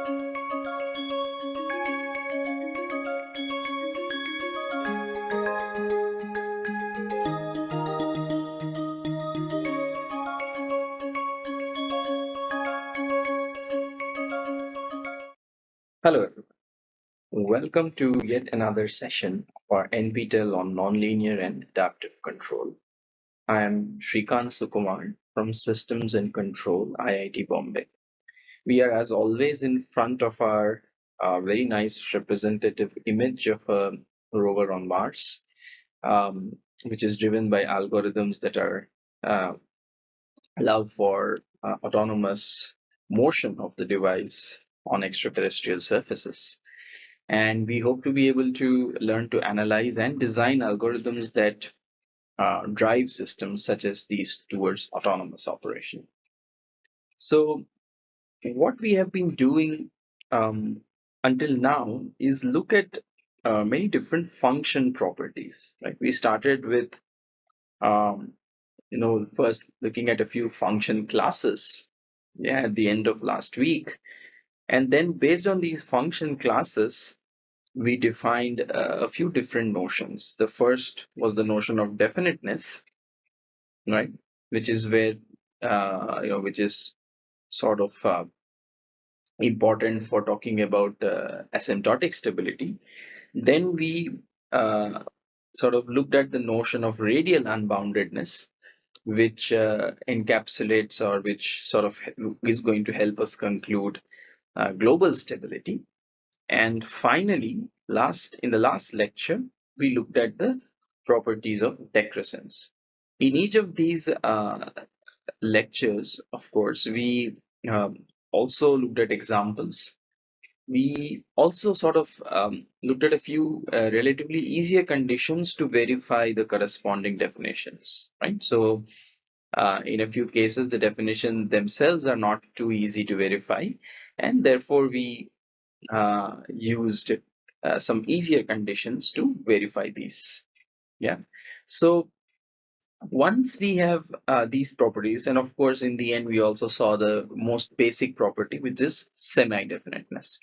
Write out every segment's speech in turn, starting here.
Hello, everyone. Welcome to yet another session of our NPTEL on Nonlinear and Adaptive Control. I am Srikant Sukumar from Systems and Control, IIT Bombay. We are, as always, in front of our uh, very nice representative image of a rover on Mars, um, which is driven by algorithms that are uh, allow for uh, autonomous motion of the device on extraterrestrial surfaces. And we hope to be able to learn to analyze and design algorithms that uh, drive systems such as these towards autonomous operation. So, what we have been doing um, until now is look at uh, many different function properties. Right? We started with, um, you know, first looking at a few function classes. Yeah, at the end of last week, and then based on these function classes, we defined uh, a few different notions. The first was the notion of definiteness, right? Which is where, uh, you know, which is sort of uh, important for talking about uh, asymptotic stability. Then we uh, sort of looked at the notion of radial unboundedness, which uh, encapsulates or which sort of is going to help us conclude uh, global stability. And finally, last in the last lecture, we looked at the properties of decrescence. In each of these uh, lectures, of course, we um, also looked at examples. We also sort of um, looked at a few uh, relatively easier conditions to verify the corresponding definitions, right? So uh, in a few cases, the definitions themselves are not too easy to verify, and therefore we uh, used uh, some easier conditions to verify these yeah so once we have uh, these properties and of course in the end we also saw the most basic property which is semi-definiteness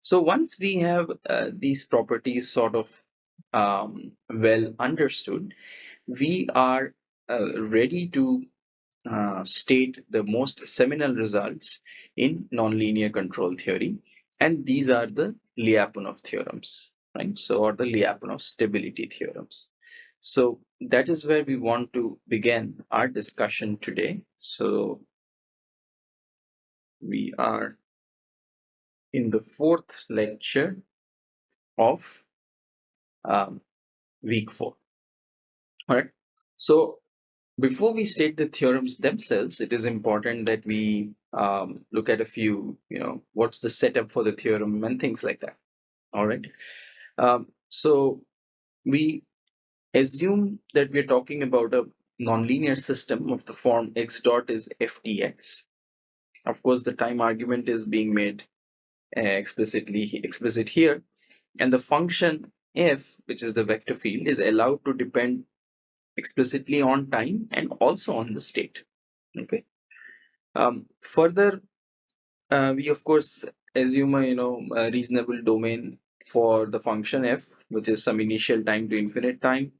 so once we have uh, these properties sort of um, well understood we are uh, ready to uh, state the most seminal results in nonlinear control theory. And these are the Lyapunov theorems, right? So, or the Lyapunov stability theorems. So that is where we want to begin our discussion today. So we are in the fourth lecture of um, week four. All right. So before we state the theorems themselves, it is important that we um, look at a few, you know, what's the setup for the theorem and things like that. All right. Um, so we assume that we're talking about a nonlinear system of the form x dot is f dx. Of course, the time argument is being made uh, explicitly explicit here, and the function f, which is the vector field, is allowed to depend explicitly on time and also on the state. Okay. Um, further uh, we of course assume a you know a reasonable domain for the function f which is some initial time to infinite time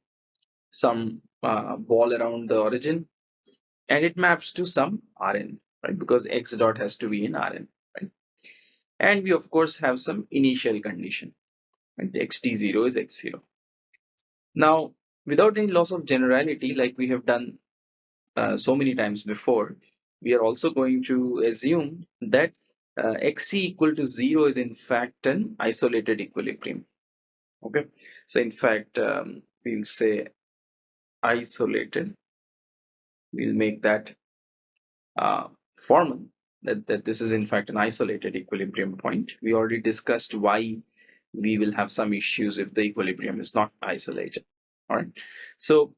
some uh, ball around the origin and it maps to some rn right? Because x dot has to be in rn right? And we of course have some initial condition right? Xt0 is x0 now without any loss of generality like we have done uh, so many times before we are also going to assume that uh, xc equal to 0 is in fact an isolated equilibrium okay? So in fact um, we'll say isolated. We'll make that uh, formal that, that this is in fact an isolated equilibrium point. We already discussed why we will have some issues if the equilibrium is not isolated. All right so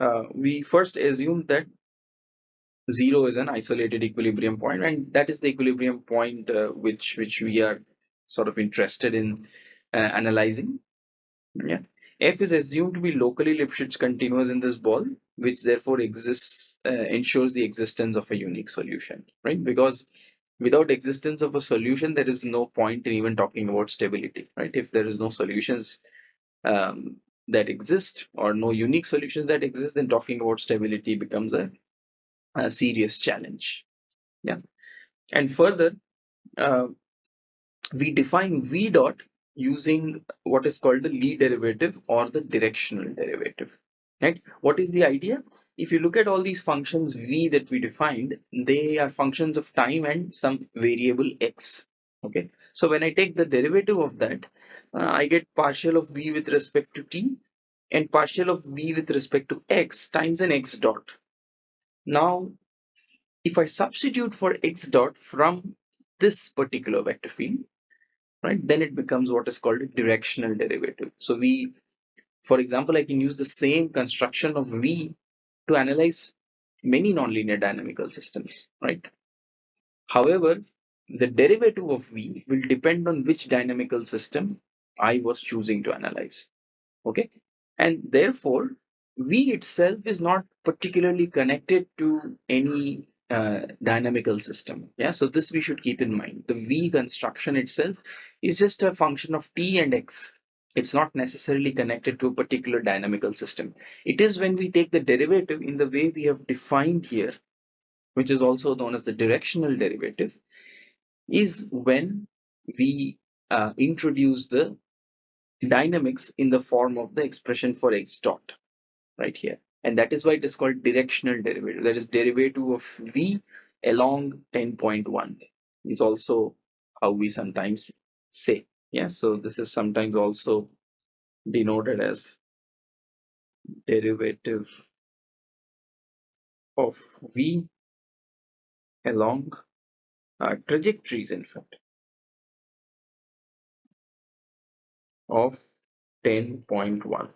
uh, we first assume that zero is an isolated equilibrium point and that is the equilibrium point uh, which which we are sort of interested in uh, analyzing. Yeah f is assumed to be locally lipschitz continuous in this ball which therefore exists uh, ensures the existence of a unique solution right? Because without existence of a solution there is no point in even talking about stability right? If there is no solutions um, that exist or no unique solutions that exist then talking about stability becomes a, a serious challenge yeah? And further uh, we define v dot using what is called the Lie derivative or the directional derivative right? What is the idea? If you look at all these functions v that we defined they are functions of time and some variable x okay? So when i take the derivative of that uh, i get partial of v with respect to t and partial of v with respect to x times an x dot. Now if i substitute for x dot from this particular vector field right then it becomes what is called a directional derivative so we for example, I can use the same construction of V to analyze many nonlinear dynamical systems, right? However, the derivative of V will depend on which dynamical system I was choosing to analyze, okay? And therefore, V itself is not particularly connected to any uh, dynamical system. Yeah, so this we should keep in mind. The V construction itself is just a function of T and X it's not necessarily connected to a particular dynamical system. It is when we take the derivative in the way we have defined here, which is also known as the directional derivative, is when we uh, introduce the dynamics in the form of the expression for x dot right here. And that is why it is called directional derivative. That is derivative of v along 10.1 is also how we sometimes say. Yeah, so this is sometimes also denoted as derivative of v along uh, trajectories in fact of 10.1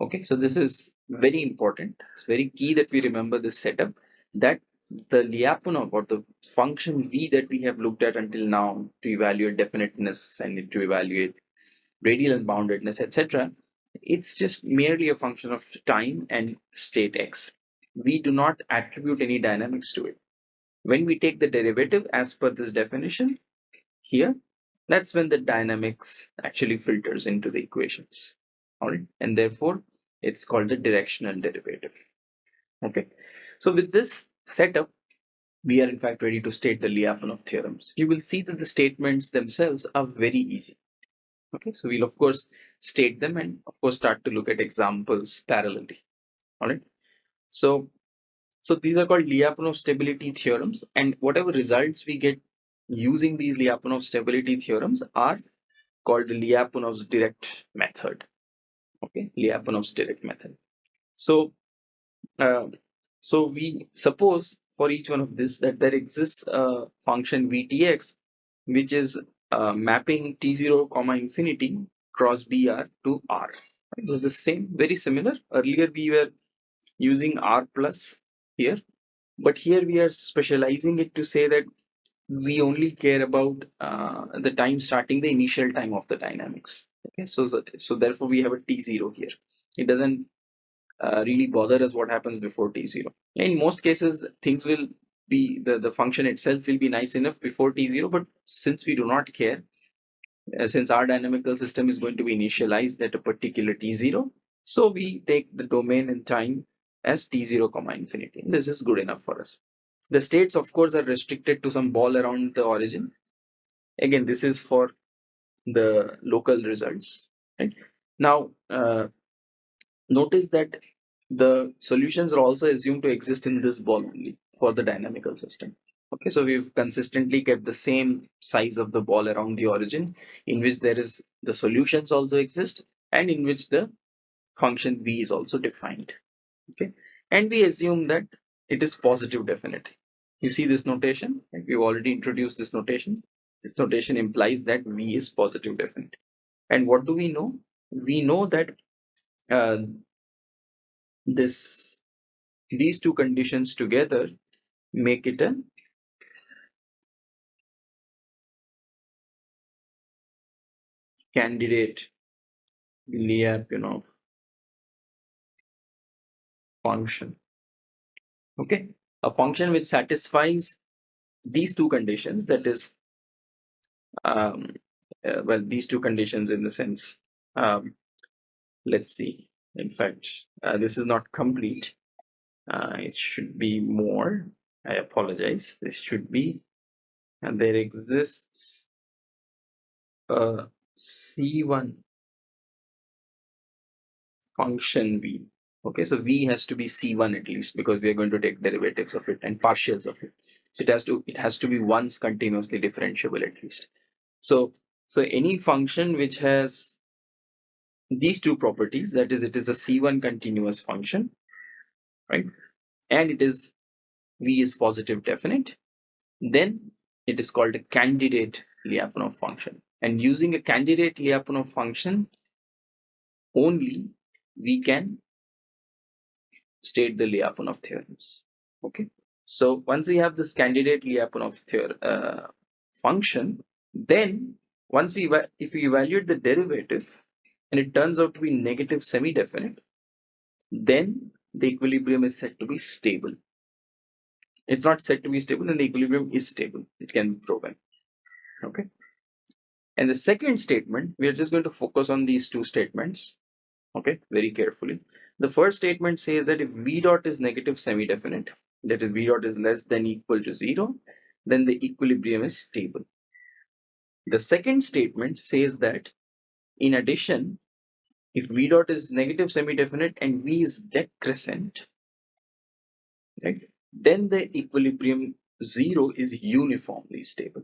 okay so this is very important it's very key that we remember this setup that the Lyapunov or the function v that we have looked at until now to evaluate definiteness and to evaluate radial unboundedness, etc. It's just merely a function of time and state x. We do not attribute any dynamics to it. When we take the derivative as per this definition here, that's when the dynamics actually filters into the equations. All right, and therefore it's called the directional derivative. Okay, so with this setup, we are in fact ready to state the Lyapunov theorems. You will see that the statements themselves are very easy. Okay, so we'll of course state them and of course start to look at examples parallelly. All right. So, so these are called Lyapunov stability theorems, and whatever results we get using these Lyapunov stability theorems are called the Lyapunov's direct method. Okay, Lyapunov's direct method. So, uh, so we suppose for each one of this that there exists a function vtx which is uh, mapping t0 comma infinity cross br to r. This is the same very similar. Earlier we were using r plus here but here we are specializing it to say that we only care about uh, the time starting the initial time of the dynamics okay so so therefore we have a t0 here. It doesn't uh, really bother us what happens before t0 in most cases things will be the, the function itself will be nice enough before t0 but since we do not care uh, since our dynamical system is going to be initialized at a particular t0 so we take the domain and time as t0 comma infinity. And this is good enough for us. The states of course are restricted to some ball around the origin. Again this is for the local results right now uh, notice that the solutions are also assumed to exist in this ball only for the dynamical system. Okay, so we've consistently kept the same size of the ball around the origin in which there is the solutions also exist and in which the function v is also defined. Okay, and we assume that it is positive definite. You see this notation, we've already introduced this notation. This notation implies that v is positive definite. And what do we know? We know that uh, this these two conditions together make it a candidate Lyapunov function. Okay, a function which satisfies these two conditions that is um, uh, well these two conditions in the sense um, let's see. In fact uh, this is not complete. Uh, it should be more. I apologize. This should be. And there exists a c1 function v. Okay so v has to be c1 at least because we are going to take derivatives of it and partials of it. So it has to it has to be once continuously differentiable at least so so any function which has these two properties that is it is a c1 continuous function right? And it is v is positive definite then it is called a candidate Lyapunov function. And using a candidate Lyapunov function only we can state the Lyapunov theorems okay? So once we have this candidate Lyapunov theorem uh, function then once we if we evaluate the derivative and it turns out to be negative semi-definite then the equilibrium is said to be stable. It's not said to be stable then the equilibrium is stable. It can be proven. Okay? And the second statement we are just going to focus on these two statements okay very carefully. The first statement says that if v dot is negative semi-definite that is v dot is less than equal to zero then the equilibrium is stable the second statement says that in addition if v dot is negative semi-definite and v is decrescent right then the equilibrium zero is uniformly stable.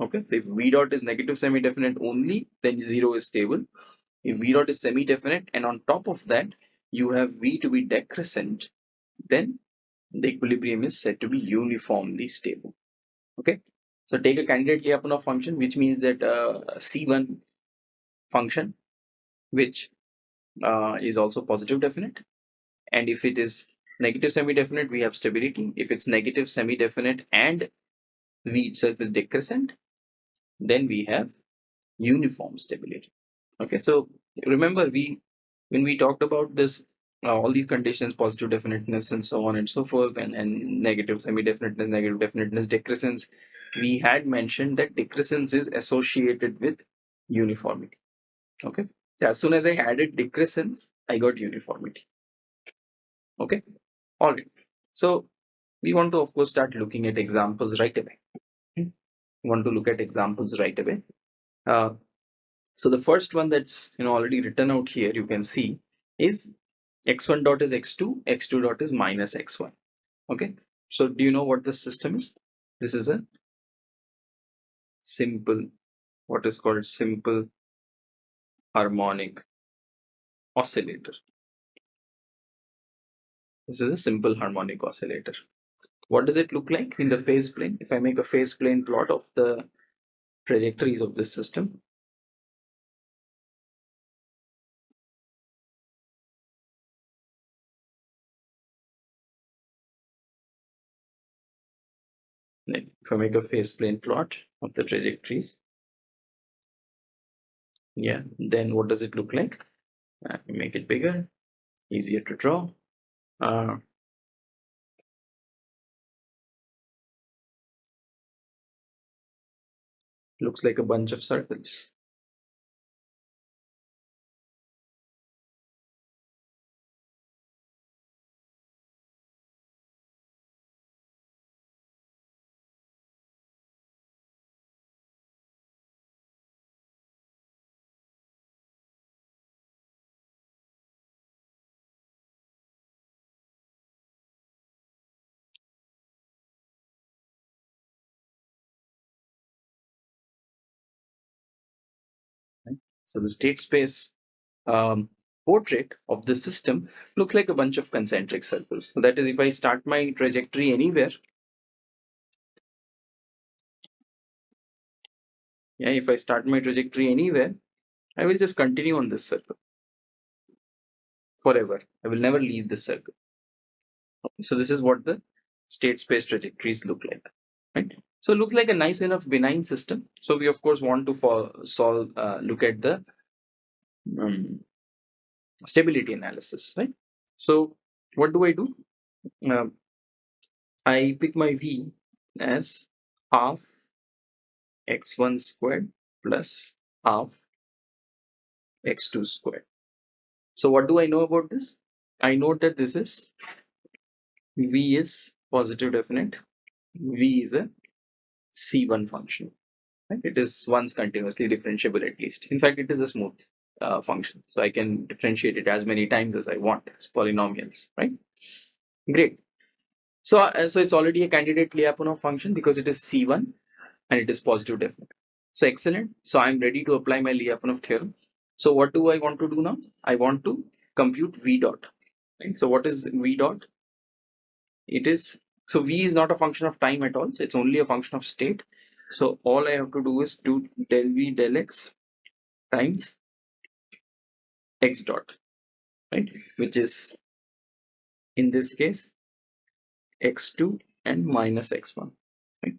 Okay so if v dot is negative semi-definite only then zero is stable. If v dot is semi-definite and on top of that you have v to be decrescent then the equilibrium is said to be uniformly stable. Okay so take a candidate Lyapunov function which means that uh, c1 function which uh, is also positive definite. And if it is negative semi-definite we have stability. If it's negative semi-definite and v itself is decrescent then we have uniform stability. Okay so remember we when we talked about this uh, all these conditions positive definiteness and so on and so forth and, and negative semi-definiteness negative definiteness decrescence. We had mentioned that decrescence is associated with uniformity. Okay? As soon as i added decrescence i got uniformity. Okay? All right. So we want to of course start looking at examples right away. We want to look at examples right away. Uh, so the first one that's you know already written out here you can see is x1 dot is x2 x2 dot is minus x1 okay? So do you know what this system is? This is a simple what is called simple harmonic oscillator. This is a simple harmonic oscillator. What does it look like in the phase plane? If i make a phase plane plot of the trajectories of this system if I make a phase plane plot of the trajectories. Yeah then what does it look like? Uh, make it bigger easier to draw. Uh, looks like a bunch of circles So the state space um, portrait of the system looks like a bunch of concentric circles. So that is, if I start my trajectory anywhere, yeah, if I start my trajectory anywhere, I will just continue on this circle forever. I will never leave this circle. Okay, so this is what the state space trajectories look like, right? So look like a nice enough benign system. So we of course want to for, solve, uh, look at the um, stability analysis, right? So what do I do? Uh, I pick my V as half x1 squared plus half x2 squared. So what do I know about this? I know that this is v is positive definite, v is a c1 function. Right? It is once continuously differentiable at least. In fact, it is a smooth uh, function. So I can differentiate it as many times as I want. It's polynomials, right? Great. So, uh, so it's already a candidate Lyapunov function because it is C1 and it is positive definite. So excellent. So I'm ready to apply my Lyapunov theorem. So what do I want to do now? I want to compute V dot. Right? So what is V dot? It is, so V is not a function of time at all. So it's only a function of state. So all I have to do is do del V del X times X dot, right? Which is in this case x2 and minus x1 right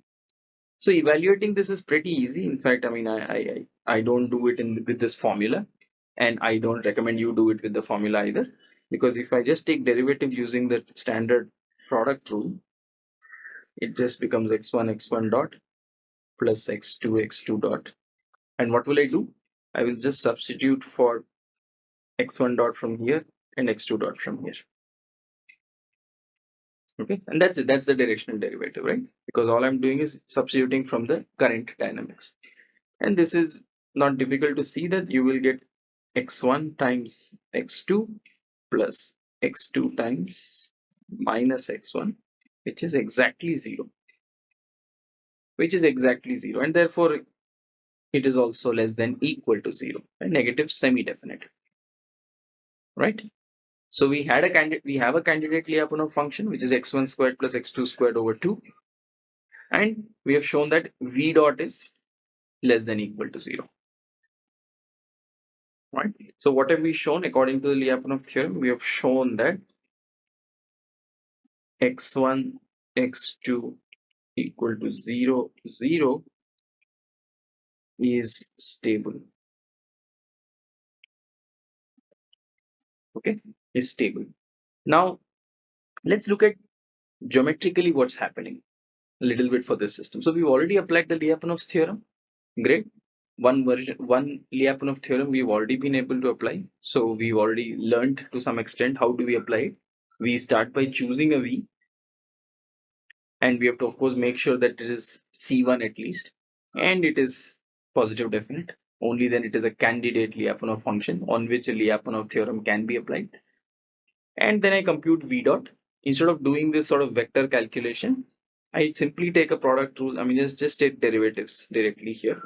so evaluating this is pretty easy in fact i mean i i i don't do it in with this formula and i don't recommend you do it with the formula either because if i just take derivative using the standard product rule it just becomes x1 x1 dot plus x2 x2 dot. And what will i do? I will just substitute for x1 dot from here and x2 dot from here. Okay and that's it. That's the directional derivative right? Because all i'm doing is substituting from the current dynamics. And this is not difficult to see that you will get x1 times x2 plus x2 times minus x1 which is exactly 0 which is exactly 0 and therefore it is also less than equal to 0 a negative semi-definite right so we had a candidate, we have a candidate Lyapunov function, which is x1 squared plus x2 squared over 2. And we have shown that v dot is less than equal to 0. Right. So what have we shown according to the Lyapunov theorem? We have shown that x1, x2 equal to 0, 0 is stable. Okay is stable. Now, let's look at geometrically what's happening a little bit for this system. So we've already applied the Lyapunov's theorem. Great. One version, one Lyapunov theorem we've already been able to apply. So we've already learned to some extent how do we apply it. We start by choosing a V and we have to of course make sure that it is C1 at least and it is positive definite. Only then it is a candidate Lyapunov function on which a Lyapunov theorem can be applied and then I compute v dot. Instead of doing this sort of vector calculation, I simply take a product rule. I mean, just, just take derivatives directly here.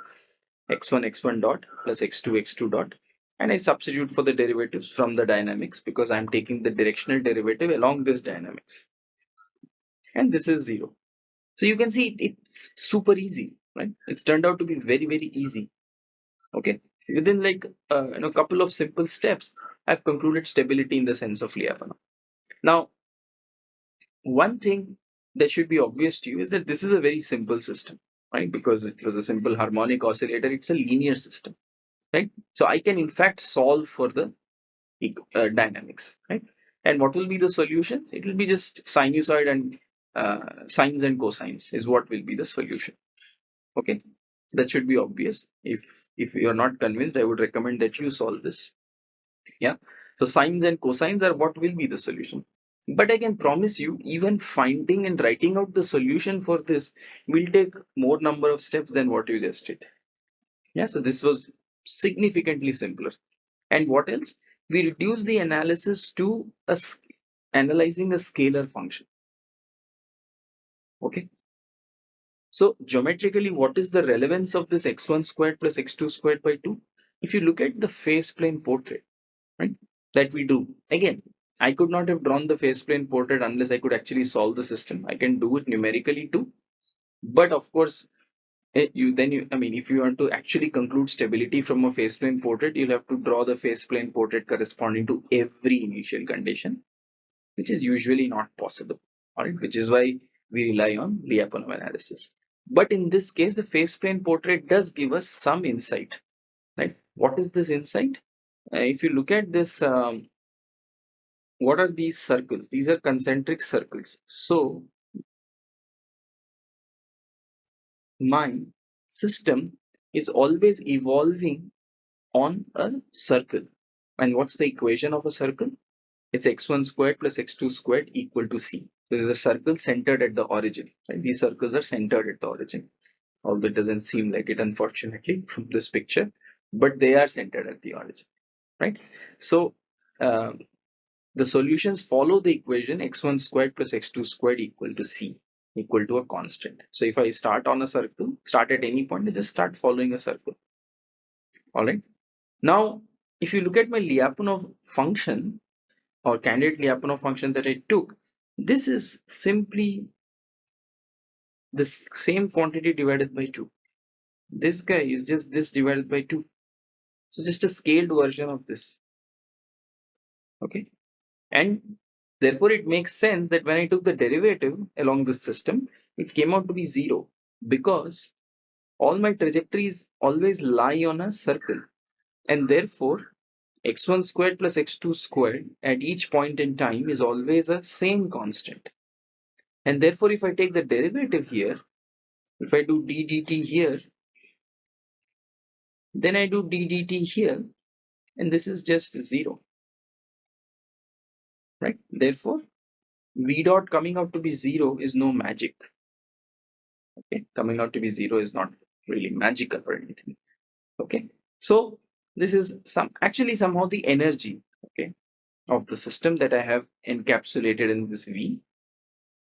x1, x1 dot plus x2, x2 dot. And I substitute for the derivatives from the dynamics because I'm taking the directional derivative along this dynamics. And this is zero. So you can see it's super easy, right? It's turned out to be very, very easy. Okay. Within like uh, you know, a couple of simple steps, I've concluded stability in the sense of Lyapunov. Now, one thing that should be obvious to you is that this is a very simple system, right? Because it was a simple harmonic oscillator, it's a linear system, right? So I can in fact solve for the uh, dynamics, right? And what will be the solutions? It will be just sinusoid and Uh, sines and cosines is what will be the solution. Okay, that should be obvious. If if you are not convinced, I would recommend that you solve this. Yeah? So sines and cosines are what will be the solution. But i can promise you even finding and writing out the solution for this will take more number of steps than what you just did. Yeah? So this was significantly simpler. And what else? We reduce the analysis to a analyzing a scalar function okay. So geometrically what is the relevance of this x1 squared plus x2 squared by 2 if you look at the phase plane portrait right that we do again i could not have drawn the phase plane portrait unless i could actually solve the system. I can do it numerically too. But of course eh, you then you i mean if you want to actually conclude stability from a phase plane portrait you'll have to draw the phase plane portrait corresponding to every initial condition which is usually not possible all right? Which is why we rely on Lyapunov analysis but in this case the phase plane portrait does give us some insight right what is this insight uh, if you look at this um, what are these circles these are concentric circles so my system is always evolving on a circle. And what's the equation of a circle? It's x1 squared plus x2 squared equal to c. There is a circle centered at the origin. And these circles are centered at the origin. Although it doesn't seem like it, unfortunately, from this picture, but they are centered at the origin, right? So um, the solutions follow the equation x1 squared plus x2 squared equal to c equal to a constant. So if I start on a circle, start at any point, I just start following a circle. All right. Now, if you look at my Lyapunov function or candidate Lyapunov function that I took, this is simply the same quantity divided by 2. This guy is just this divided by 2. So just a scaled version of this. Okay. And therefore it makes sense that when I took the derivative along this system, it came out to be 0 because all my trajectories always lie on a circle and therefore x1 squared plus x2 squared at each point in time is always a same constant. And therefore if I take the derivative here if I do d dt here then I do d dt here and this is just 0 right? Therefore v dot coming out to be 0 is no magic. Okay? Coming out to be 0 is not really magical or anything. Okay? So this is some actually somehow the energy okay of the system that I have encapsulated in this V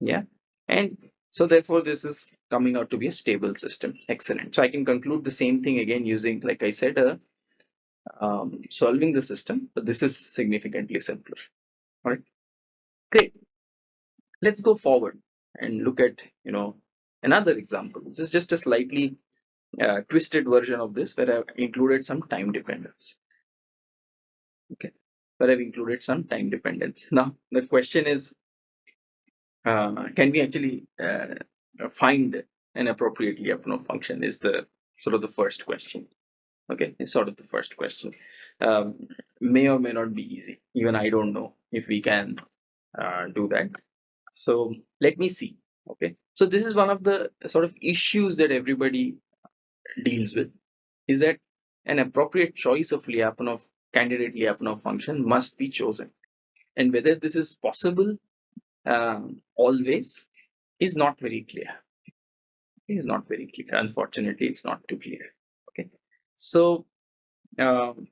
yeah? And so therefore this is coming out to be a stable system. Excellent. So I can conclude the same thing again using like I said uh, um, solving the system but this is significantly simpler. All right great. Let's go forward and look at you know another example. This is just a slightly uh, twisted version of this where I've included some time dependence. Okay, where I've included some time dependence. Now the question is, uh, can we actually uh, find an appropriate Lyapunov function? Is the sort of the first question. Okay, it's sort of the first question. Um, may or may not be easy. Even I don't know if we can uh, do that. So let me see. Okay, so this is one of the sort of issues that everybody deals with is that an appropriate choice of Lyapunov candidate Lyapunov function must be chosen. And whether this is possible um, always is not very clear. It is not very clear. Unfortunately, it's not too clear. Okay. So um,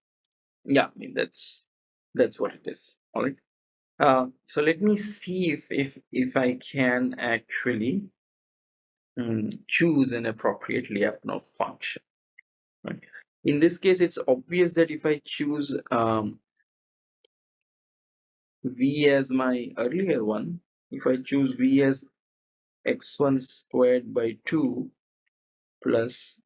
yeah, I mean that's that's what it is. All right. Uh, so let me see if if if I can actually um, choose an appropriate Lyapunov function. Right. In this case, it's obvious that if I choose um, v as my earlier one, if I choose v as x1 squared by 2 plus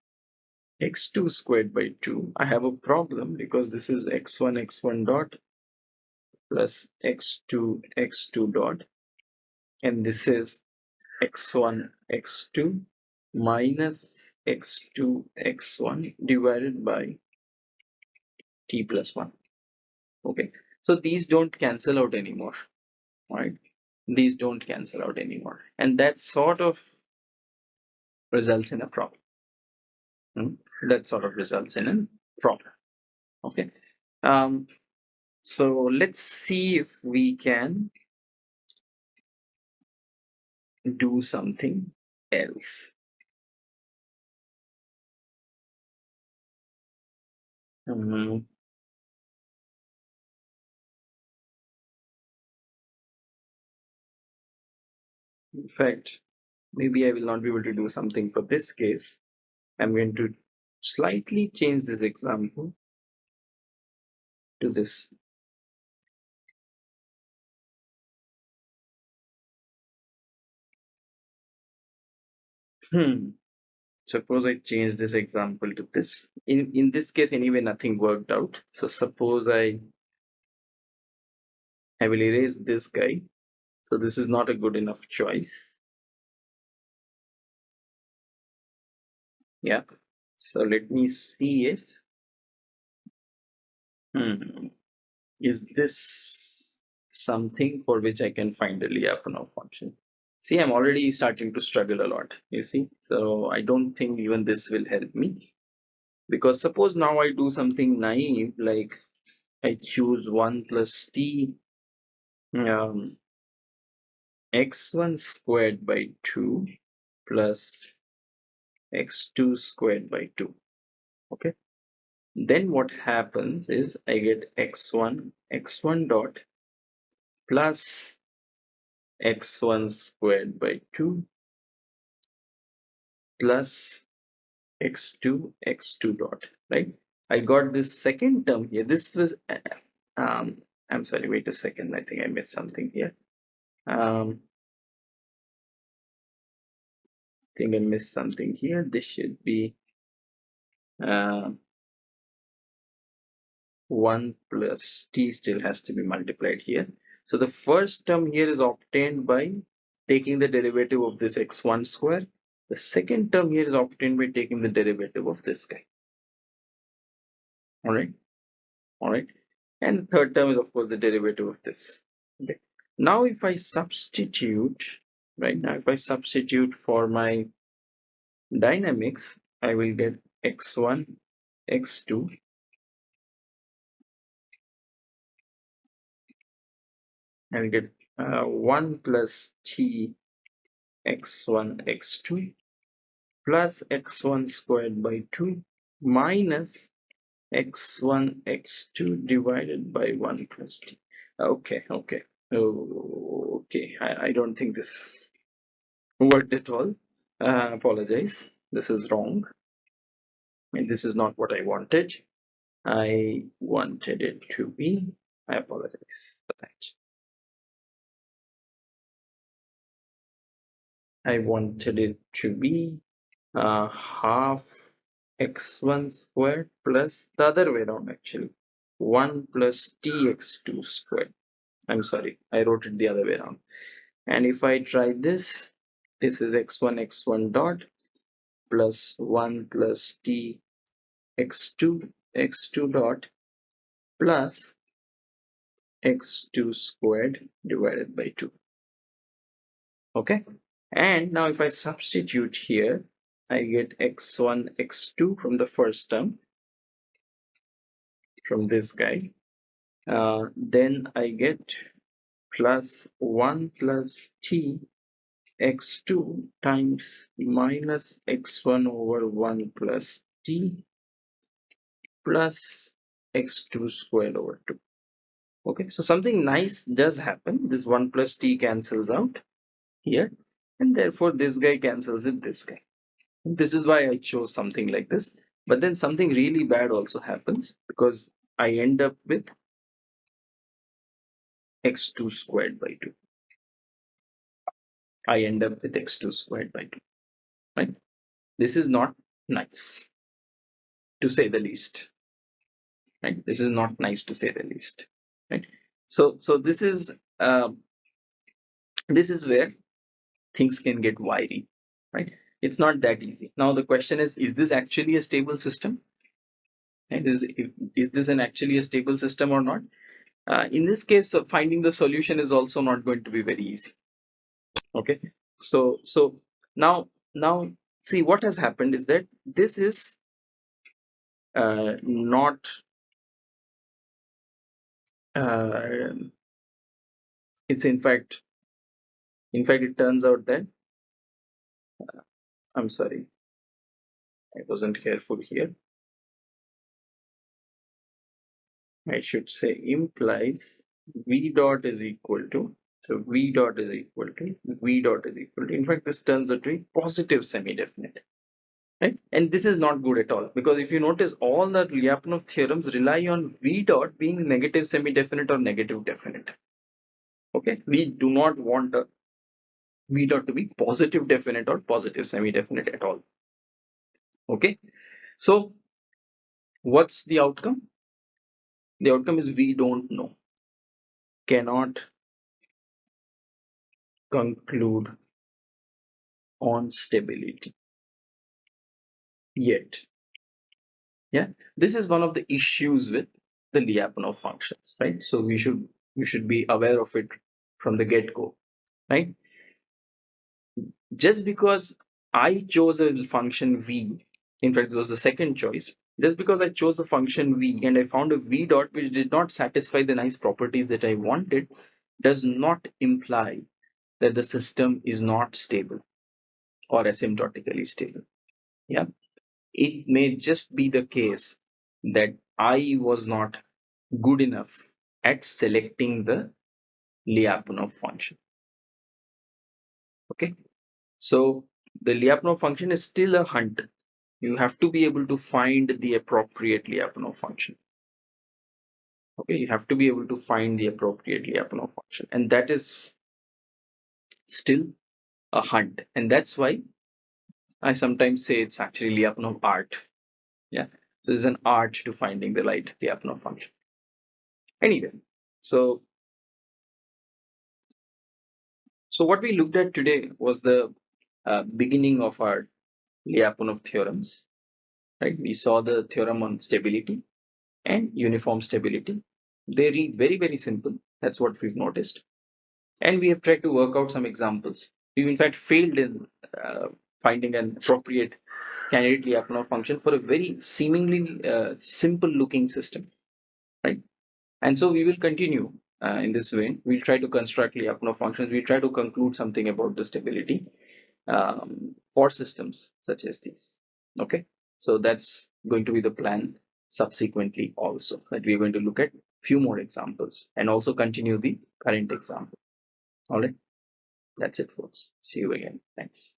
x2 squared by 2, I have a problem because this is x1 x1 dot plus x2 x2 dot and this is x1 x2 minus x2 x1 divided by t plus 1 okay so these don't cancel out anymore right? These don't cancel out anymore. And that sort of results in a problem. Hmm? that sort of results in a problem. Okay um so let's see if we can do something else. Um, in fact, maybe I will not be able to do something for this case. I'm going to slightly change this example to this Hmm. Suppose I change this example to this. In in this case, anyway, nothing worked out. So suppose I I will erase this guy. So this is not a good enough choice. Yeah. So let me see if hmm, is this something for which I can find a Lyapunov function. See i'm already starting to struggle a lot you see. So i don't think even this will help me. Because suppose now i do something naive like i choose 1 plus t um, x1 squared by 2 plus x2 squared by 2 okay? Then what happens is i get x1 x1 dot plus x1 squared by 2 plus x2 x2 dot right? I got this second term here. This was uh, um i'm sorry wait a second. I think i missed something here. Um i think i missed something here. This should be uh 1 plus t still has to be multiplied here so the first term here is obtained by taking the derivative of this x1 square. The second term here is obtained by taking the derivative of this guy. Alright. Alright. And the third term is of course the derivative of this. Okay. Now if I substitute, right now if I substitute for my dynamics, I will get x1, x2 and get uh, 1 plus t x1 x2 plus x1 squared by 2 minus x1 x2 divided by 1 plus t. Okay okay. Okay I, I don't think this worked at all. Uh, apologize this is wrong. Mean this is not what I wanted. I wanted it to be. I apologize for that I wanted it to be uh, half x1 squared plus the other way around actually. 1 plus tx2 squared. I'm sorry I wrote it the other way around. And if I try this this is x1 x1 dot plus 1 plus t x2 x2 dot plus x2 squared divided by 2 okay and now if I substitute here I get x1 x2 from the first term from this guy. Uh, then I get plus 1 plus t x2 times minus x1 over 1 plus t plus x2 squared over 2 okay so something nice does happen. This 1 plus t cancels out here and therefore this guy cancels with this guy. This is why I chose something like this. But then something really bad also happens because I end up with x2 squared by 2 I end up with x2 squared by 2 right? This is not nice to say the least right? This is not nice to say the least right? So so this is uh, this is where things can get wiry, right? It's not that easy. Now the question is, is this actually a stable system? And is, is this an actually a stable system or not? Uh, in this case, finding the solution is also not going to be very easy. Okay, so so now now see what has happened is that this is uh, not uh, it's in fact in fact it turns out that uh, I'm sorry. I wasn't careful here. I should say implies v dot is equal to so v dot is equal to v dot is equal to. In fact this turns out to be positive semi-definite right? And this is not good at all because if you notice all the Lyapunov theorems rely on v dot being negative semi-definite or negative definite okay? We do not want a v dot to be positive definite or positive semi-definite at all. Okay? So what's the outcome? The outcome is we don't know. Cannot conclude on stability. Yet. Yeah? This is one of the issues with the Lyapunov functions right? So we should we should be aware of it from the get-go right just because I chose a function v, in fact, it was the second choice, just because I chose the function v and I found a v dot which did not satisfy the nice properties that I wanted, does not imply that the system is not stable or asymptotically stable. Yeah, it may just be the case that I was not good enough at selecting the Lyapunov function. Okay, so the Lyapunov function is still a hunt. You have to be able to find the appropriate Lyapunov function. Okay, you have to be able to find the appropriate Lyapunov function, and that is still a hunt. And that's why I sometimes say it's actually Lyapunov art. Yeah, so there's an art to finding the right Lyapunov function. Anyway, so so what we looked at today was the uh, beginning of our Lyapunov theorems. Right, we saw the theorem on stability and uniform stability. They read very very simple. That's what we've noticed, and we have tried to work out some examples. We've in fact failed in uh, finding an appropriate candidate Lyapunov function for a very seemingly uh, simple looking system, right? And so we will continue uh, in this way. We'll try to construct Lyapunov functions. We'll try to conclude something about the stability um, for systems such as these. Okay, so that's going to be the plan subsequently also that we're going to look at a few more examples and also continue the current example. All right, that's it folks. See you again. Thanks.